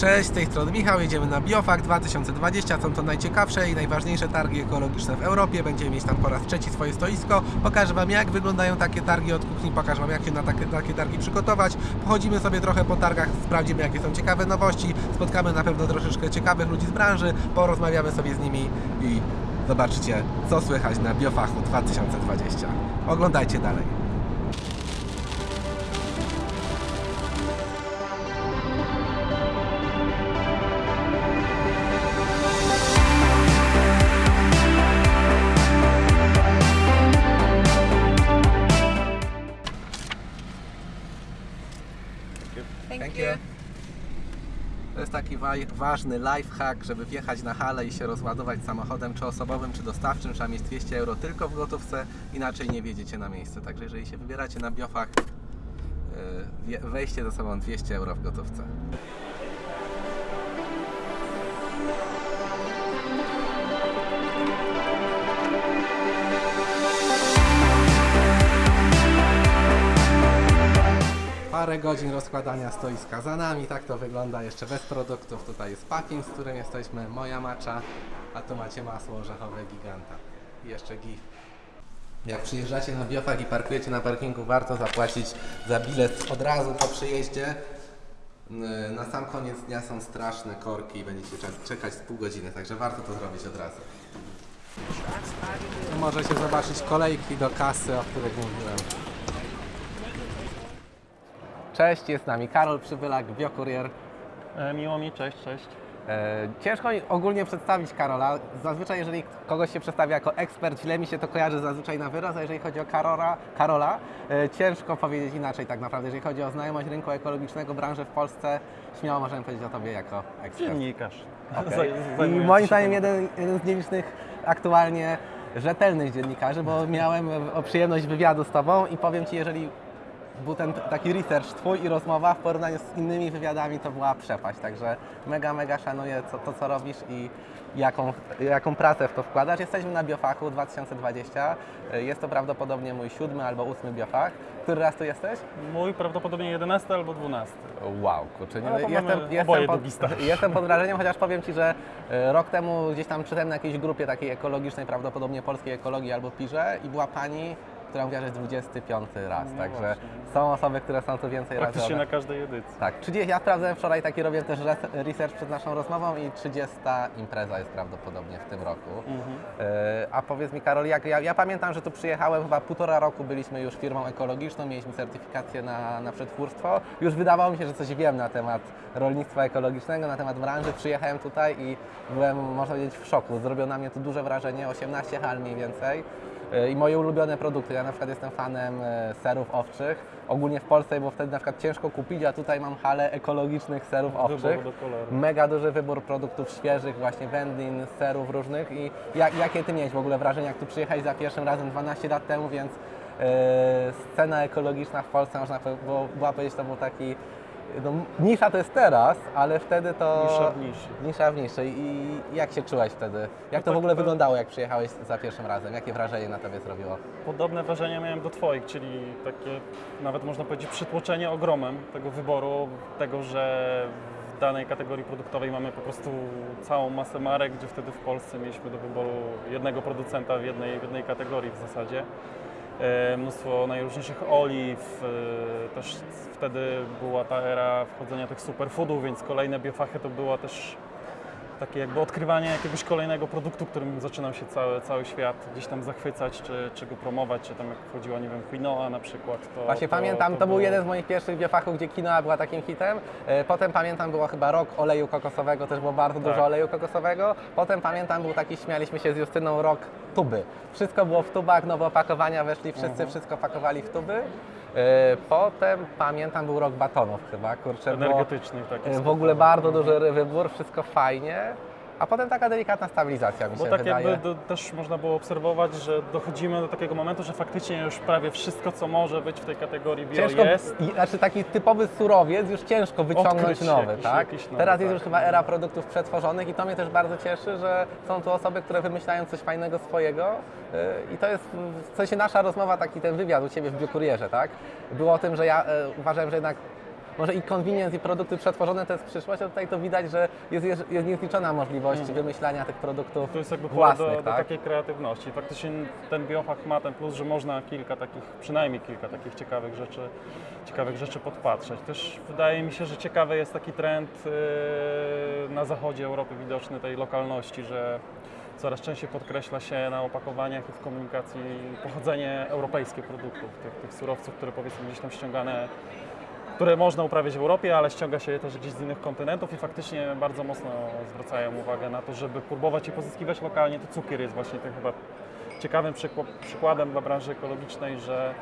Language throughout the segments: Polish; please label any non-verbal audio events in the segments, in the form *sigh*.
Cześć, z tej strony Michał, jedziemy na Biofak 2020. Są to najciekawsze i najważniejsze targi ekologiczne w Europie. Będziemy mieć tam po raz trzeci swoje stoisko. Pokażę Wam, jak wyglądają takie targi od kuchni, pokażę Wam, jak się na takie, takie targi przygotować. Pochodzimy sobie trochę po targach, sprawdzimy, jakie są ciekawe nowości. Spotkamy na pewno troszeczkę ciekawych ludzi z branży, porozmawiamy sobie z nimi i zobaczycie, co słychać na Biofachu 2020. Oglądajcie dalej. Ważny lifehack, żeby wjechać na halę i się rozładować samochodem, czy osobowym, czy dostawczym. Trzeba mieć 200 euro tylko w gotówce, inaczej nie wjedziecie na miejsce. Także jeżeli się wybieracie na biofach, wje- weźcie ze sobą 200 euro w gotówce. Godzin rozkładania stoiska za nami, tak to wygląda jeszcze bez produktów. Tutaj jest packing, z którym jesteśmy, moja macza, a tu macie masło orzechowe giganta. I jeszcze GIF. Jak przyjeżdżacie na biofag i parkujecie na parkingu, warto zapłacić za bilet od razu po przyjeździe. N- Na sam koniec dnia są straszne korki i będziecie czekać z pół godziny, także warto to zrobić od razu. Tu możecie zobaczyć kolejki do kasy, o których mówiłem. Cześć, jest z nami Karol Przybylak, biokurier. E, Miło mi, cześć, cześć. E, ciężko mi ogólnie przedstawić Karola. Zazwyczaj, jeżeli kogoś się przedstawia jako ekspert, źle mi się to kojarzy zazwyczaj na wyraz, a jeżeli chodzi o Karola, Karola e, ciężko powiedzieć inaczej tak naprawdę. Jeżeli chodzi o znajomość rynku ekologicznego, branży w Polsce, śmiało możemy powiedzieć o Tobie jako ekspert. Dziennikarz. *laughs* Zaj- I moim zdaniem jeden, jeden z nielicznych aktualnie rzetelnych dziennikarzy, bo miałem przyjemność wywiadu z Tobą i powiem Ci, jeżeli był ten taki research Twój i rozmowa w porównaniu z innymi wywiadami, to była przepaść. Także mega, mega szanuję co, to, co robisz i jaką, jaką pracę w to wkładasz. Jesteśmy na Biofachu 2020. Jest to prawdopodobnie mój siódmy albo ósmy Biofach. Który raz tu jesteś? Mój prawdopodobnie 11 albo 12. Wow, kurczę, nie, No jestem, jestem, pod, *laughs* jestem pod wrażeniem, chociaż powiem Ci, że e, rok temu gdzieś tam czytałem na jakiejś grupie takiej ekologicznej, prawdopodobnie polskiej ekologii albo pirze i była pani, która mówiła, że jest 25 raz, No także właśnie. są osoby, które są tu więcej razy. Praktycznie na każdej edycji. Tak, 30, ja sprawdzałem wczoraj taki, robię też res- research przed naszą rozmową i 30 impreza jest prawdopodobnie w tym roku. Mhm. E, A powiedz mi Karol, jak, ja, ja pamiętam, że tu przyjechałem chyba półtora roku, byliśmy już firmą ekologiczną, mieliśmy certyfikację na, na przetwórstwo. Już wydawało mi się, że coś wiem na temat rolnictwa ekologicznego, na temat branży. Przyjechałem tutaj i byłem, można powiedzieć, w szoku. Zrobiło na mnie tu duże wrażenie, 18 hal mniej więcej. E, I moje ulubione produkty. Ja na przykład jestem fanem e, serów owczych. Ogólnie w Polsce było wtedy na przykład ciężko kupić, a tutaj mam halę ekologicznych serów owczych. Mega duży wybór produktów świeżych, właśnie wędlin, serów różnych. I jak, jakie ty miałeś w ogóle wrażenie, jak tu przyjechałeś za pierwszym razem 12 lat temu, więc e, scena ekologiczna w Polsce, można było, była powiedzieć, to był taki. No, nisza to jest teraz, ale wtedy to. Nisza w niszy. Nisza w niszy. I jak się czułeś wtedy? Jak No to tak, w ogóle wyglądało, jak przyjechałeś za pierwszym razem? Jakie wrażenie na tobie zrobiło? Podobne wrażenia miałem do Twoich, czyli takie nawet można powiedzieć przytłoczenie ogromem tego wyboru, tego, że w danej kategorii produktowej mamy po prostu całą masę marek, gdzie wtedy w Polsce mieliśmy do wyboru jednego producenta w jednej, w jednej kategorii w zasadzie. E, Mnóstwo najróżniejszych oliw, e, też wtedy była ta era wchodzenia tych superfoodów, więc kolejne biofachy to była też takie jakby odkrywanie jakiegoś kolejnego produktu, którym zaczynał się cały, cały świat gdzieś tam zachwycać, czy, czy go promować, czy tam jak wchodziła, nie wiem, quinoa na przykład. To, Właśnie pamiętam, to, był jeden z moich pierwszych biofachów, gdzie quinoa była takim hitem. E, Potem pamiętam, było chyba rok oleju kokosowego, też było bardzo dużo Tak. oleju kokosowego. Potem pamiętam, był taki, śmialiśmy się z Justyną, rok tuby. Wszystko było w tubach, nowe opakowania, weszli wszyscy, Mhm. wszystko pakowali w tuby. E, Potem pamiętam, był rok batonów chyba, kurczę, było energetycznych takich. e, w ogóle bardzo duży wybór, wszystko fajnie. A potem taka delikatna stabilizacja mi Bo się tak wydaje. jakby do, też można było obserwować, że dochodzimy do takiego momentu, że faktycznie już prawie wszystko, co może być w tej kategorii bio Ciężko, jest. znaczy taki typowy surowiec już ciężko wyciągnąć nowy, jakiś- tak? jakiś nowy, Teraz jest tak. już chyba era produktów przetworzonych i to mnie też bardzo cieszy, że są tu osoby, które wymyślają coś fajnego swojego yy, i to jest w sensie nasza rozmowa, taki ten wywiad u Ciebie w Biokurierze, tak? Było o tym, że ja yy, uważałem, że jednak może i convenience i produkty przetworzone to jest przyszłość, a tutaj to widać, że jest, jest, niezliczona możliwość Mhm. wymyślania tych produktów To jest jakby własnych, do, do tak? takiej kreatywności. Faktycznie ten biohack ma ten plus, że można kilka takich, przynajmniej kilka takich ciekawych rzeczy, ciekawych rzeczy podpatrzeć. Też wydaje mi się, że ciekawy jest taki trend yy, na zachodzie Europy widoczny tej lokalności, że coraz częściej podkreśla się na opakowaniach i w komunikacji pochodzenie europejskie produktów, tych, tych surowców, które powiedzmy gdzieś tam ściągane które można uprawiać w Europie, ale ściąga się je też gdzieś z innych kontynentów i faktycznie bardzo mocno zwracają uwagę na to, żeby próbować je pozyskiwać lokalnie. To cukier jest właśnie tym chyba ciekawym przykła- przykładem dla branży ekologicznej, że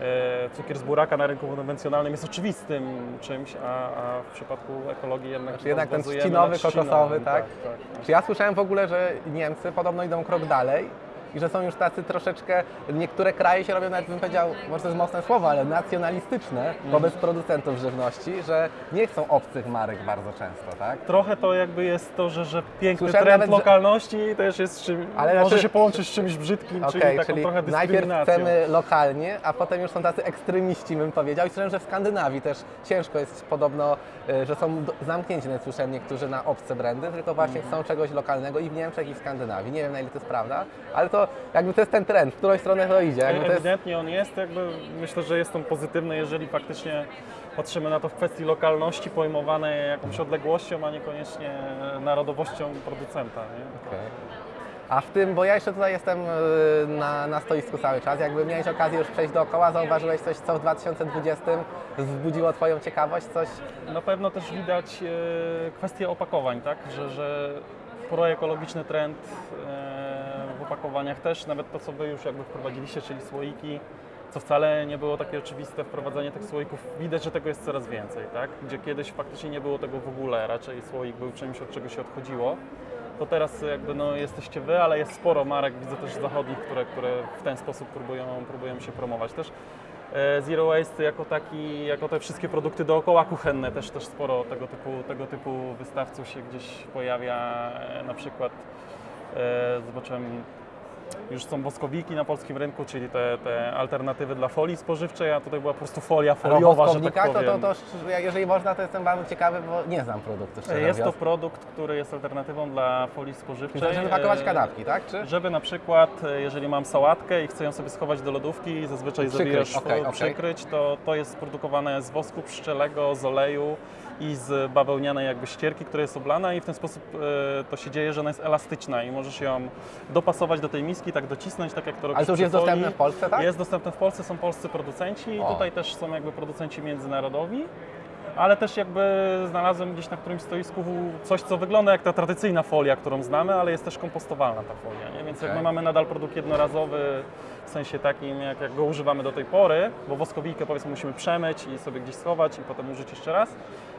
e, cukier z buraka na rynku konwencjonalnym jest oczywistym czymś, a, a w przypadku ekologii jednak, Znaczy jednak ten trzcinowy, kokosowy, tak? tak, tak. Czy ja słyszałem w ogóle, że Niemcy podobno idą krok dalej i że są już tacy troszeczkę, niektóre kraje się robią nawet bym powiedział, może to jest mocne słowo, ale nacjonalistyczne wobec producentów żywności, że nie chcą obcych marek bardzo często, tak? Trochę to jakby jest to, że, że piękny Słyszałem trend nawet, że- lokalności też jest czym, Ale może znaczy- się połączyć z czymś brzydkim, czyli Okej, taką trochę najpierw dyskryminacją. chcemy lokalnie, a potem już są tacy ekstremiści, bym powiedział. I słyszałem, że w Skandynawii też ciężko jest podobno, y, że są do- zamknięci, nawet słyszałem niektórzy na obce brandy, tylko właśnie Mhm. chcą czegoś lokalnego i w Niemczech, i w Skandynawii. Nie wiem, na ile to jest prawda, ale to jakby to jest ten trend, w którą stronę to idzie. Jakby to jest... Ewidentnie on jest, jakby myślę, że jest on pozytywny, jeżeli faktycznie patrzymy na to w kwestii lokalności pojmowanej jakąś odległością, a niekoniecznie narodowością producenta. Nie? Okej. A w tym, bo ja jeszcze tutaj jestem y, na, na stoisku cały czas, jakby miałeś okazję już przejść dookoła, zauważyłeś coś, co w 2020 wzbudziło Twoją ciekawość, coś? Na pewno też widać e, kwestię opakowań, tak? że, że proekologiczny trend e, opakowaniach też, nawet to co Wy już jakby wprowadziliście, czyli słoiki, co wcale nie było takie oczywiste, wprowadzenie tych słoików, widać, że tego jest coraz więcej, tak? gdzie kiedyś faktycznie nie było tego w ogóle, raczej słoik był czymś, od czego się odchodziło. To teraz jakby no, jesteście Wy, ale jest sporo marek, widzę też zachodnich, które, które w ten sposób próbują, próbują się promować też. E, Zero Waste jako taki, jako te wszystkie produkty dookoła kuchenne, też, też sporo tego typu, tego typu wystawców się gdzieś pojawia. E, Na przykład e, zobaczyłem, już są woskowiki na polskim rynku, czyli te, te alternatywy dla folii spożywczej, a tutaj była po prostu folia foliowa, że tak to, powiem. to, to, sz- jeżeli można, to jestem bardzo ciekawy, bo nie znam produktu, szczerze Jest to produkt, który jest alternatywą dla folii Czyli spożywczej. to, żeby pakować E, kanapki, tak? Czy? Żeby na przykład, e, jeżeli mam sałatkę i chcę ją sobie schować do lodówki i zazwyczaj zabijasz w- okej. przykryć, to to jest produkowane z wosku pszczelego, z oleju i z bawełnianej jakby ścierki, która jest oblana i w ten sposób e, to się dzieje, że ona jest elastyczna i możesz ją dopasować do tej miski, tak docisnąć, tak jak to robisz Ale to już jest dostępne folii. w Polsce, tak? Jest dostępne w Polsce, są polscy producenci, O. tutaj też są jakby producenci międzynarodowi. Ale też jakby znalazłem gdzieś na którymś stoisku coś, co wygląda jak ta tradycyjna folia, którą znamy, ale jest też kompostowalna ta folia. Nie? Więc Okej. jakby mamy nadal produkt jednorazowy w sensie takim, jak, jak go używamy do tej pory, bo woskowikę powiedzmy musimy przemyć i sobie gdzieś schować i potem użyć jeszcze raz,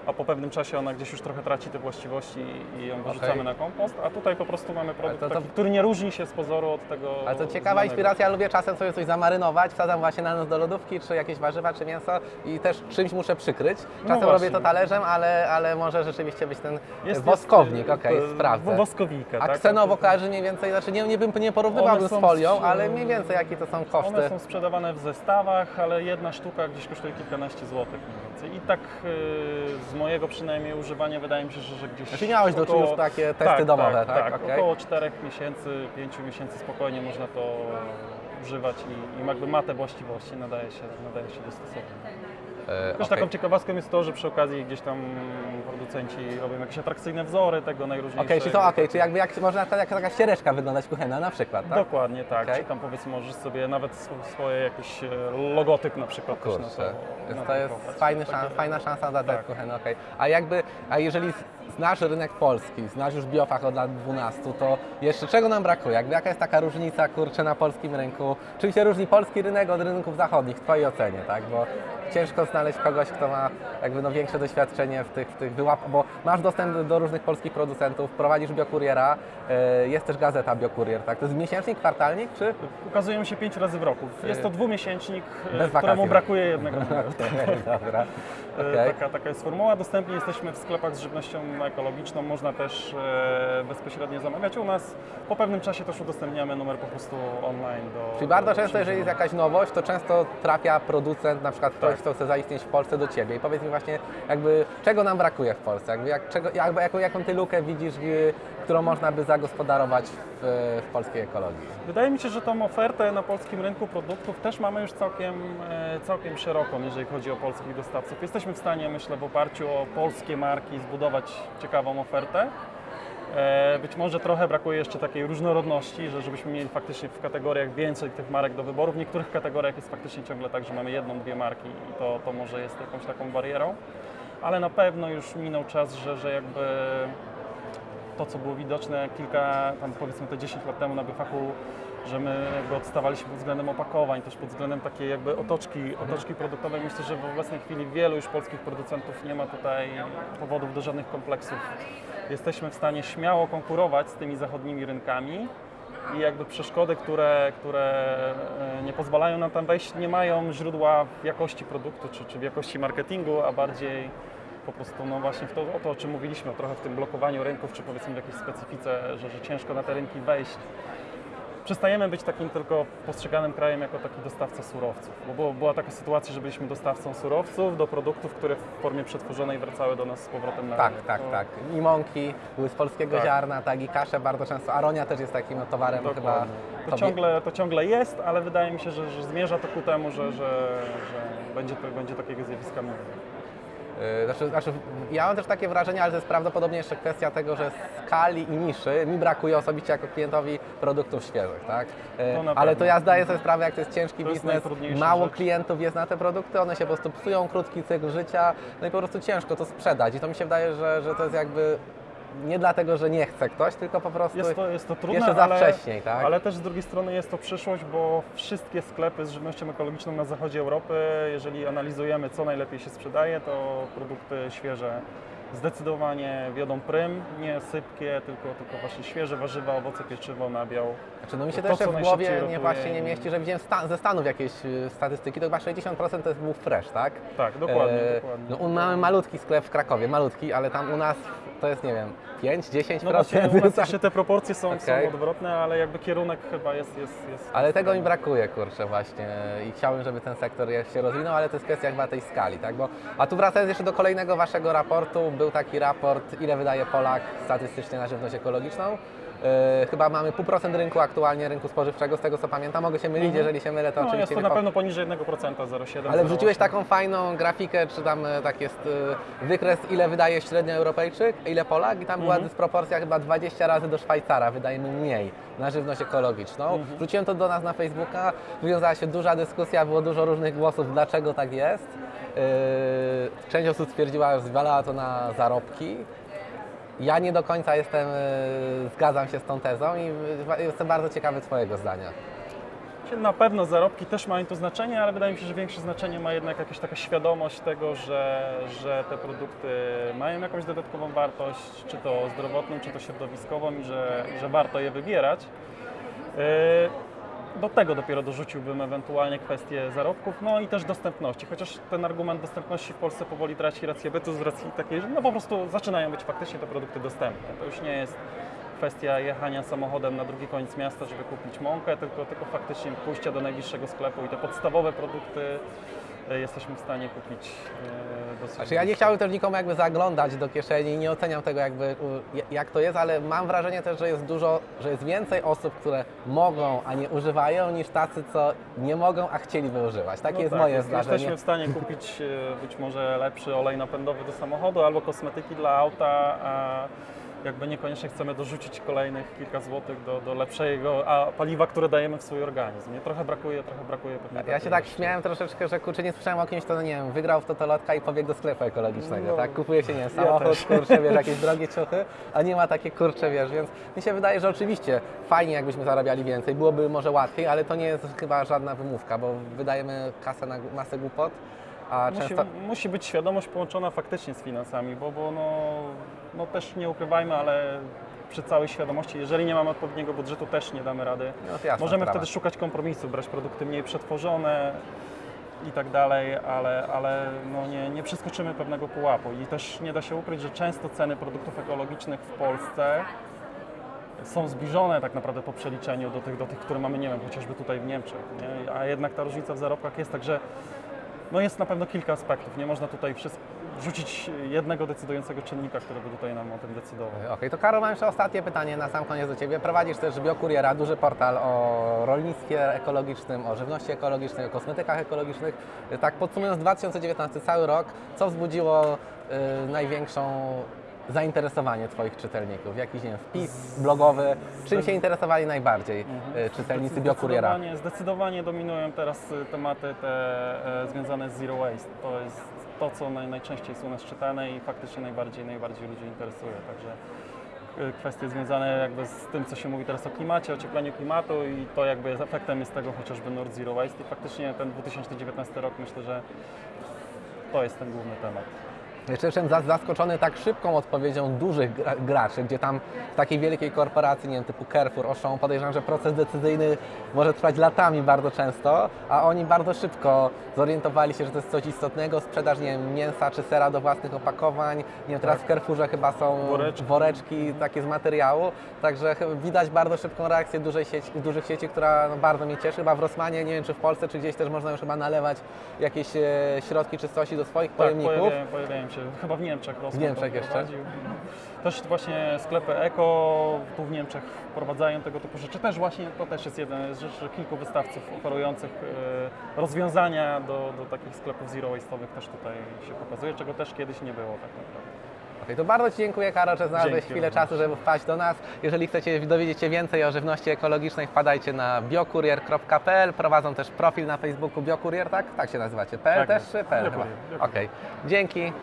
a po pewnym czasie ona gdzieś już trochę traci te właściwości i ją wyrzucamy Okej. na kompost, a tutaj po prostu mamy produkt to- to- taki, który nie różni się z pozoru od tego Ale to ciekawa znanego. inspiracja, lubię czasem sobie coś zamarynować, wsadzam właśnie na noc do lodówki, czy jakieś warzywa, czy mięso i też czymś muszę przykryć. Czasem No robię to talerzem, ale, ale może rzeczywiście być ten Jest- woskownik, jest, okej, e, sprawdzę. Woskowika, A tak? ksenowo kojarzy mniej więcej, znaczy nie, nie, bym, nie porównywałbym One z folią, ale mniej więcej jakie to są koszty. One są sprzedawane w zestawach, ale jedna sztuka gdzieś kosztuje kilkanaście złotych mniej więcej. I tak yy, z mojego przynajmniej używania wydaje mi się, że, że gdzieś Znaczy miałeś do około- już takie testy tak, domowe, tak? tak? tak. Okej. Około 4 miesięcy, 5 miesięcy spokojnie można to używać i, i jakby ma te właściwości, nadaje się, nadaje się do stosowania. E, Też okej. taką ciekawostką jest to, że przy okazji gdzieś tam producenci robią jakieś atrakcyjne wzory tego najróżniejszego. Okej, czyli to okej, czyli jakby jak, można jak, jak taka ścieżka wyglądać kuchenna na przykład, tak? Dokładnie tak. Okej. Czy tam powiedzmy możesz sobie nawet sw- swoje jakiś e, logotyp na przykład też na Kurczę, to jest, to jest fajny szans, fajna szansa dla Tak. kuchenne, okej. A jakby, a jeżeli znasz rynek polski, znasz już biofach od lat 12, to jeszcze czego nam brakuje? Jakby jaka jest taka różnica, kurczę, na polskim rynku? Czym się różni polski rynek od rynków zachodnich w Twojej ocenie, tak? Bo ciężko znaleźć kogoś, kto ma jakby no większe doświadczenie w tych, w tych wyłap, bo masz dostęp do różnych polskich producentów, prowadzisz biokuriera, e, jest też gazeta Biokurier, tak? To jest miesięcznik, kwartalnik, czy? Ukazujemy się pięć razy w roku. Jest to dwumiesięcznik, e, Bez któremu brakuje jednego. *laughs* Okej, dobra. Okej. Taka, taka jest formuła. Dostępni jesteśmy w sklepach z żywnością ekologiczną, można też e, bezpośrednio zamawiać u nas. Po pewnym czasie też udostępniamy numer po prostu online do Czyli bardzo do często, jeżeli jest jakaś nowość, to często trafia producent, na przykład ktoś, Tak. kto chce zaistnieć w Polsce do Ciebie. I powiedz mi właśnie, jakby czego nam brakuje w Polsce? Jakby, jak, czego, jakby, jaką, jaką Ty lukę widzisz, którą można by zagospodarować w, w polskiej ekologii? Wydaje mi się, że tą ofertę na polskim rynku produktów też mamy już całkiem, e, całkiem szeroką, jeżeli chodzi o polskich dostawców. Jesteśmy w stanie, myślę, w oparciu o polskie marki zbudować ciekawą ofertę. E, Być może trochę brakuje jeszcze takiej różnorodności, że żebyśmy mieli faktycznie w kategoriach więcej tych marek do wyboru. W niektórych kategoriach jest faktycznie ciągle tak, że mamy jedną, dwie marki i to, to może jest jakąś taką barierą. Ale na pewno już minął czas, że, że jakby to, co było widoczne kilka, tam powiedzmy te 10 lat temu na Byfachu, że my jakby odstawaliśmy pod względem opakowań, też pod względem takiej jakby otoczki, otoczki produktowej. Myślę, że w obecnej chwili wielu już polskich producentów nie ma tutaj powodów do żadnych kompleksów. Jesteśmy w stanie śmiało konkurować z tymi zachodnimi rynkami i jakby przeszkody, które, które e, nie pozwalają nam tam wejść, nie mają źródła w jakości produktu czy, czy w jakości marketingu, a bardziej po prostu no właśnie w to, o to, o czym mówiliśmy, trochę w tym blokowaniu rynków, czy powiedzmy w jakiejś specyfice, że, że ciężko na te rynki wejść. Przestajemy być takim tylko postrzeganym krajem jako taki dostawca surowców, bo było, była taka sytuacja, że byliśmy dostawcą surowców do produktów, które w formie przetworzonej wracały do nas z powrotem na Tak, rynek. tak, To- tak. I mąki były z polskiego Tak. ziarna, tak, i kasze bardzo często. Aronia też jest takim no, towarem chyba. Dokładnie. To tobie- ciągle, to ciągle jest, ale wydaje mi się, że, że zmierza to ku temu, że, że, że będzie, to, będzie takiego zjawiska mniej. Yy, Znaczy, znaczy, ja mam też takie wrażenie, ale to jest prawdopodobnie jeszcze kwestia tego, że skali i niszy mi brakuje osobiście jako klientowi produktów świeżych, tak? To na Ale to ja zdaję sobie sprawę, jak to jest ciężki To jest biznes, najtrudniejsza mało rzecz. klientów jest na te produkty, one się po prostu psują, krótki cykl życia, no i po prostu ciężko to sprzedać i to mi się wydaje, że, że to jest jakby nie dlatego, że nie chce ktoś, tylko po prostu Jest to, jest to trudne, jeszcze za ale, wcześniej, tak? ale też z drugiej strony jest to przyszłość, bo wszystkie sklepy z żywnością ekologiczną na zachodzie Europy, jeżeli analizujemy co najlepiej się sprzedaje, to produkty świeże zdecydowanie wiodą prym, nie sypkie, tylko, tylko właśnie świeże warzywa, owoce, pieczywo, nabiał. Znaczy, no mi się To, co w głowie nie rotuje właśnie nie mieści, że widziałem ze Stanów jakieś y, statystyki, to chyba 60% to jest był fresh, tak? Tak, dokładnie, E, dokładnie. No, mamy malutki sklep w Krakowie, malutki, ale tam u nas to jest, nie wiem, 5-10%. No właśnie, u nas jeszcze te proporcje są, Okej. są odwrotne, ale jakby kierunek chyba jest... jest, jest Ale tego mi brakuje, kurczę, właśnie. I chciałbym, żeby ten sektor się rozwinął, ale to jest kwestia chyba tej skali, tak? Bo, a tu wracając jeszcze do kolejnego waszego raportu, był taki raport, ile wydaje Polak statystycznie na żywność ekologiczną. Yy, chyba mamy pół procent rynku aktualnie, rynku spożywczego, z tego co pamiętam. Mogę się mylić, Mhm. jeżeli się mylę, to No jest oczywiście to mnie na pewno poniżej 1%, 0,7%. Ale wrzuciłeś 0,8. taką fajną grafikę, czy tam e, tak jest e, wykres, ile wydaje średnio Europejczyk, ile Polak i tam była Mhm. dysproporcja chyba 20 razy do Szwajcara, wydaje mi mniej, na żywność ekologiczną. Mhm. Wrzuciłem to do nas na Facebooka, wywiązała się duża dyskusja, było dużo różnych głosów, dlaczego tak jest. Yy, Część osób stwierdziła, że zwalała to na zarobki. Ja nie do końca jestem, e, zgadzam się z tą tezą i e, jestem bardzo ciekawy Twojego zdania. Na pewno zarobki też mają tu znaczenie, ale wydaje mi się, że większe znaczenie ma jednak jakaś taka świadomość tego, że, że te produkty mają jakąś dodatkową wartość, czy to zdrowotną, czy to środowiskową i że, że warto je wybierać. Yy, Do tego dopiero dorzuciłbym ewentualnie kwestię zarobków, no i też dostępności, chociaż ten argument dostępności w Polsce powoli traci rację bytu z racji takiej, że no po prostu zaczynają być faktycznie te produkty dostępne. To już nie jest kwestia jechania samochodem na drugi koniec miasta, żeby kupić mąkę, tylko, tylko faktycznie pójścia do najbliższego sklepu i te podstawowe produkty jesteśmy w stanie kupić e, dosyć Znaczy ja nie chciałbym też nikomu jakby zaglądać do kieszeni i nie oceniam tego jakby jak to jest, ale mam wrażenie też, że jest dużo, że jest więcej osób, które mogą, a nie używają, niż tacy, co nie mogą, a chcieliby używać. Takie No jest tak, moje jest- zdarzenie. Jesteśmy w stanie kupić e, być może lepszy olej napędowy do samochodu albo kosmetyki dla auta, a jakby niekoniecznie chcemy dorzucić kolejnych kilka złotych do, do lepszego a paliwa, które dajemy w swój organizm. Nie? Trochę brakuje, trochę brakuje pewnie Ja się tak śmiałem troszeczkę, że kurczę nie słyszałem o kimś, kto no nie wiem, wygrał w totolotka i pobiegł do sklepu ekologicznego, No. tak? Kupuje się, nie wiem, Ja samochód, też. kurczę, wiesz, jakieś *laughs* drogie ciuchy, a nie ma takie kurcze, wiesz, więc mi się wydaje, że oczywiście fajnie jakbyśmy zarabiali więcej, byłoby może łatwiej, ale to nie jest chyba żadna wymówka, bo wydajemy kasę na masę głupot, a Musi, często... musi być świadomość połączona faktycznie z finansami, bo, bo no, no też nie ukrywajmy, ale przy całej świadomości, jeżeli nie mamy odpowiedniego budżetu, też nie damy rady. No, jasna Możemy wtedy szukać kompromisu, brać produkty mniej przetworzone. i tak dalej, ale, ale no nie, nie przeskoczymy pewnego pułapu i też nie da się ukryć, że często ceny produktów ekologicznych w Polsce są zbliżone tak naprawdę po przeliczeniu do tych, do tych które mamy, nie wiem, chociażby tutaj w Niemczech, nie? a jednak ta różnica w zarobkach jest, także no jest na pewno kilka aspektów, nie można tutaj rzucić jednego decydującego czynnika, który by tutaj nam o tym decydował. Okej, to Karol, mam jeszcze ostatnie pytanie na sam koniec do Ciebie. Prowadzisz też Biokuriera, duży portal o rolnictwie ekologicznym, o żywności ekologicznej, o kosmetykach ekologicznych. Tak podsumując 2019 cały rok, co wzbudziło y, największą zainteresowanie Twoich czytelników? Jakiś nie wiem, wpis blogowy? Czym się interesowali najbardziej y, czytelnicy Biokuriera? Zdecydowanie, zdecydowanie dominują teraz y, tematy te e, związane z zero waste. To jest to, co naj, najczęściej jest u nas czytane i faktycznie najbardziej, najbardziej ludzi interesuje. Także kwestie związane jakby z tym, co się mówi teraz o klimacie, ociepleniu klimatu i to jakby jest efektem jest tego chociażby Nord Zero Waste i faktycznie ten 2019 rok myślę, że to jest ten główny temat. Jeszcze jestem za- zaskoczony tak szybką odpowiedzią dużych gra- graczy, gdzie tam w takiej wielkiej korporacji, nie wiem, typu Carrefour, Auchan, podejrzewam, że proces decyzyjny może trwać latami bardzo często, a oni bardzo szybko zorientowali się, że to jest coś istotnego, sprzedaż, nie wiem, mięsa czy sera do własnych opakowań, nie wiem, teraz w Carrefourze chyba są Tak. Woreczki. woreczki takie z materiału, także widać bardzo szybką reakcję dużej sieci, dużych sieci, która no, bardzo mnie cieszy, chyba w Rossmanie, nie wiem, czy w Polsce, czy gdzieś też można już chyba nalewać jakieś e, środki czystości do swoich Tak, pojemników. pojawiają, pojawiają się, chyba w Niemczech Rossmann W Niemczech to jeszcze? Też właśnie sklepy eko tu w Niemczech wprowadzają tego typu rzeczy. Też właśnie to też jest jeden z rzeczy, kilku wystawców oferujących e, rozwiązania do, do takich sklepów zero waste'owych też tutaj się pokazuje, czego też kiedyś nie było tak naprawdę. To bardzo Ci dziękuję, Karol, że znalazłeś Dzięki chwilę również. czasu, żeby wpaść do nas. Jeżeli chcecie dowiedzieć się więcej o żywności ekologicznej, wpadajcie na biokurier.pl. Prowadzą też profil na Facebooku Biokurier, tak? Tak się nazywacie. PL Tak też czy PL. Okej, dzięki.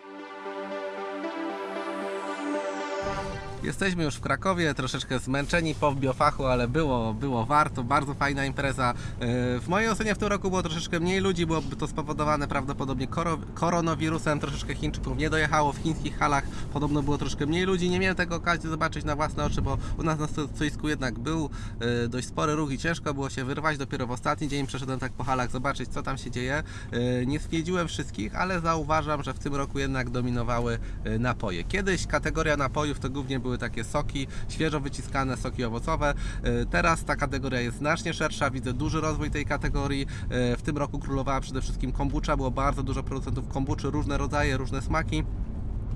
Jesteśmy już w Krakowie, troszeczkę zmęczeni po biofachu, ale było, było warto, bardzo fajna impreza. Yy, W mojej ocenie w tym roku było troszeczkę mniej ludzi, byłoby to spowodowane prawdopodobnie koro, koronawirusem, troszeczkę Chińczyków nie dojechało, w chińskich halach podobno było troszkę mniej ludzi, nie miałem tego okazji zobaczyć na własne oczy, bo u nas na stoisku jednak był yy, dość spory ruch i ciężko było się wyrwać, dopiero w ostatni dzień przeszedłem tak po halach zobaczyć co tam się dzieje. Yy, Nie stwierdziłem wszystkich, ale zauważam, że w tym roku jednak dominowały napoje. Kiedyś kategoria napojów to głównie były takie soki, świeżo wyciskane soki owocowe. Yy, Teraz ta kategoria jest znacznie szersza, widzę duży rozwój tej kategorii. Yy, W tym roku królowała przede wszystkim kombucha, było bardzo dużo producentów kombuczy, różne rodzaje, różne smaki.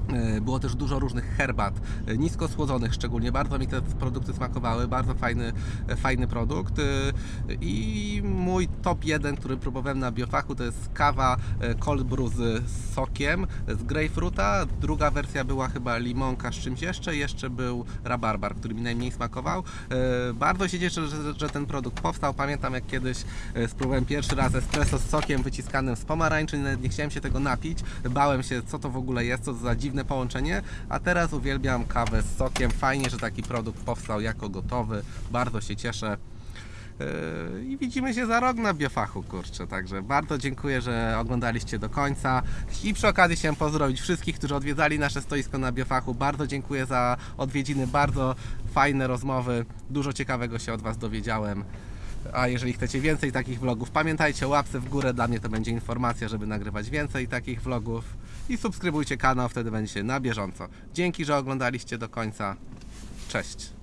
E, Było też dużo różnych herbat, e, nisko słodzonych szczególnie. Bardzo mi te produkty smakowały, bardzo fajny, e, fajny produkt. E, I mój top jeden, który próbowałem na biofachu, to jest kawa e, cold brew z sokiem, z grapefruita. Druga wersja była chyba limonka z czymś jeszcze. Jeszcze był rabarbar, który mi najmniej smakował. E, Bardzo się cieszę, że, że ten produkt powstał. Pamiętam jak kiedyś e, spróbowałem pierwszy raz espresso z sokiem wyciskanym z pomarańczy. Nawet nie chciałem się tego napić. Bałem się, co to w ogóle jest, co za dziwne połączenie. A teraz uwielbiam kawę z sokiem. Fajnie, że taki produkt powstał jako gotowy. Bardzo się cieszę. Yy, I widzimy się za rok na biofachu, kurczę. Także bardzo dziękuję, że oglądaliście do końca. I przy okazji chciałem pozdrowić wszystkich, którzy odwiedzali nasze stoisko na biofachu. Bardzo dziękuję za odwiedziny, bardzo fajne rozmowy. Dużo ciekawego się od Was dowiedziałem. A jeżeli chcecie więcej takich vlogów, pamiętajcie o łapce w górę. Dla mnie to będzie informacja, żeby nagrywać więcej takich vlogów. I subskrybujcie kanał, wtedy będziecie na bieżąco. Dzięki, że oglądaliście do końca. Cześć.